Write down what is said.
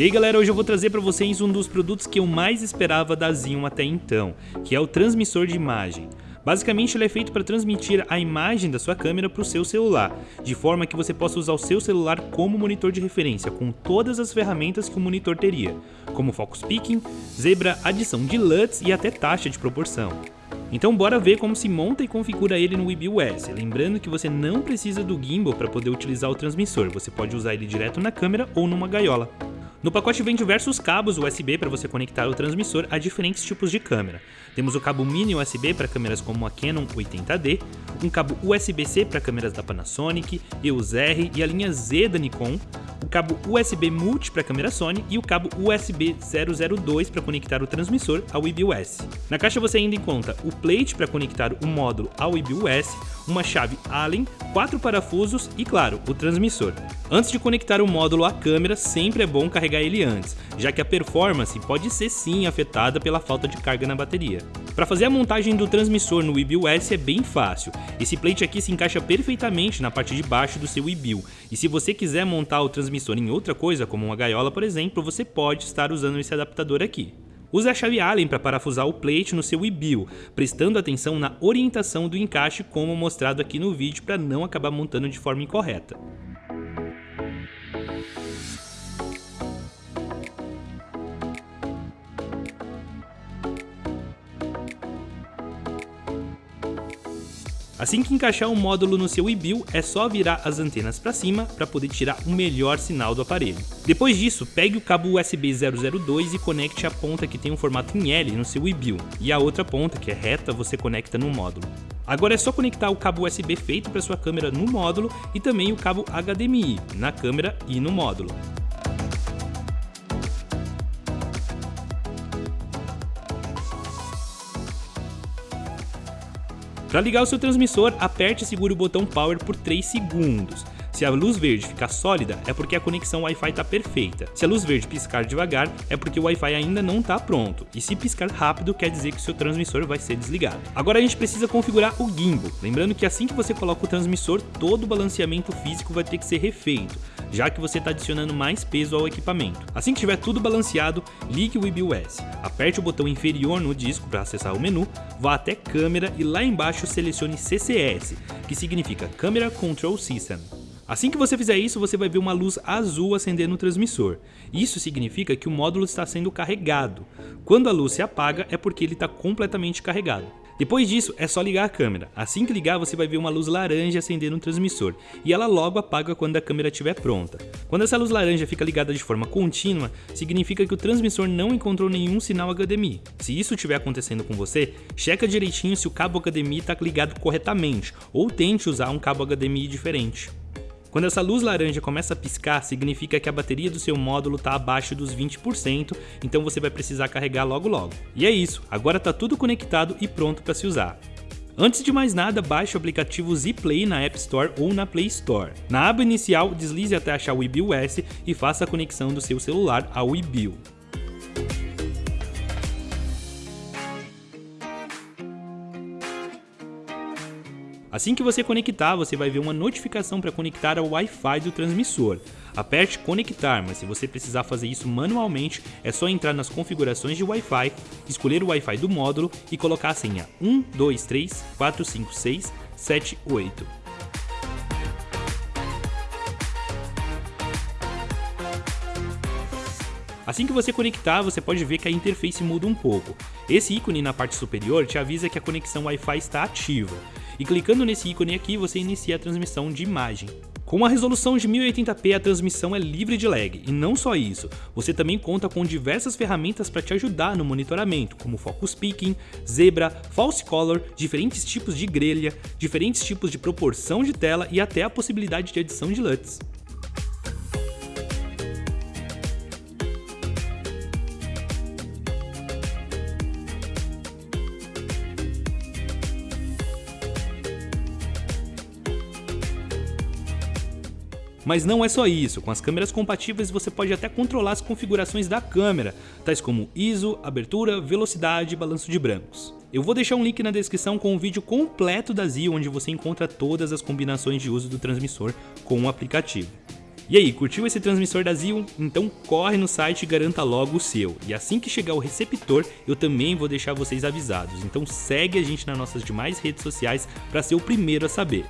E aí galera, hoje eu vou trazer para vocês um dos produtos que eu mais esperava da Zion até então, que é o transmissor de imagem. Basicamente ele é feito para transmitir a imagem da sua câmera para o seu celular, de forma que você possa usar o seu celular como monitor de referência, com todas as ferramentas que o monitor teria, como Focus Picking, Zebra, adição de LUTs e até taxa de proporção. Então bora ver como se monta e configura ele no WebOS, lembrando que você não precisa do gimbal para poder utilizar o transmissor, você pode usar ele direto na câmera ou numa gaiola. No pacote vem diversos cabos USB para você conectar o transmissor a diferentes tipos de câmera. Temos o cabo mini USB para câmeras como a Canon 80D, um cabo USB-C para câmeras da Panasonic, EOS R e a linha Z da Nikon, o cabo USB Multi para câmera Sony e o cabo USB 002 para conectar o transmissor ao IBUS. Na caixa você ainda encontra o plate para conectar o módulo ao IBUS, uma chave Allen, quatro parafusos e, claro, o transmissor. Antes de conectar o módulo à câmera, sempre é bom carregar ele antes, já que a performance pode ser sim afetada pela falta de carga na bateria. Para fazer a montagem do transmissor no IBIOS é bem fácil. Esse plate aqui se encaixa perfeitamente na parte de baixo do seu IBIL. E se você quiser montar o transmissor em outra coisa, como uma gaiola por exemplo, você pode estar usando esse adaptador aqui. Use a chave Allen para parafusar o plate no seu IBIL, prestando atenção na orientação do encaixe como mostrado aqui no vídeo para não acabar montando de forma incorreta. Assim que encaixar o módulo no seu IBIL, é só virar as antenas para cima para poder tirar o melhor sinal do aparelho. Depois disso, pegue o cabo USB 002 e conecte a ponta que tem um formato em L no seu IBIL, e a outra ponta, que é reta, você conecta no módulo. Agora é só conectar o cabo USB feito para sua câmera no módulo e também o cabo HDMI na câmera e no módulo. Para ligar o seu transmissor, aperte e segure o botão Power por 3 segundos. Se a luz verde ficar sólida, é porque a conexão Wi-Fi está perfeita. Se a luz verde piscar devagar, é porque o Wi-Fi ainda não está pronto. E se piscar rápido, quer dizer que o seu transmissor vai ser desligado. Agora a gente precisa configurar o gimbal. Lembrando que assim que você coloca o transmissor, todo o balanceamento físico vai ter que ser refeito já que você está adicionando mais peso ao equipamento. Assim que estiver tudo balanceado, ligue o IBUS, aperte o botão inferior no disco para acessar o menu, vá até câmera e lá embaixo selecione CCS, que significa Camera Control System. Assim que você fizer isso, você vai ver uma luz azul acender no transmissor. Isso significa que o módulo está sendo carregado. Quando a luz se apaga, é porque ele está completamente carregado. Depois disso, é só ligar a câmera. Assim que ligar, você vai ver uma luz laranja acender no transmissor, e ela logo apaga quando a câmera estiver pronta. Quando essa luz laranja fica ligada de forma contínua, significa que o transmissor não encontrou nenhum sinal HDMI. Se isso estiver acontecendo com você, checa direitinho se o cabo HDMI está ligado corretamente, ou tente usar um cabo HDMI diferente. Quando essa luz laranja começa a piscar, significa que a bateria do seu módulo está abaixo dos 20%, então você vai precisar carregar logo logo. E é isso, agora está tudo conectado e pronto para se usar. Antes de mais nada, baixe o aplicativo Zplay na App Store ou na Play Store. Na aba inicial, deslize até achar o IBIOS e faça a conexão do seu celular ao IBIO. Assim que você conectar, você vai ver uma notificação para conectar ao Wi-Fi do transmissor. Aperte conectar, mas se você precisar fazer isso manualmente, é só entrar nas configurações de Wi-Fi, escolher o Wi-Fi do módulo e colocar a senha 12345678. Assim que você conectar, você pode ver que a interface muda um pouco. Esse ícone na parte superior te avisa que a conexão Wi-Fi está ativa e clicando nesse ícone aqui você inicia a transmissão de imagem. Com uma resolução de 1080p, a transmissão é livre de lag, e não só isso, você também conta com diversas ferramentas para te ajudar no monitoramento, como Focus Picking, Zebra, False Color, diferentes tipos de grelha, diferentes tipos de proporção de tela e até a possibilidade de adição de LUTs. Mas não é só isso, com as câmeras compatíveis você pode até controlar as configurações da câmera, tais como ISO, abertura, velocidade e balanço de brancos. Eu vou deixar um link na descrição com o um vídeo completo da Zio onde você encontra todas as combinações de uso do transmissor com o aplicativo. E aí, curtiu esse transmissor da Zion? Então corre no site e garanta logo o seu. E assim que chegar o receptor, eu também vou deixar vocês avisados. Então segue a gente nas nossas demais redes sociais para ser o primeiro a saber.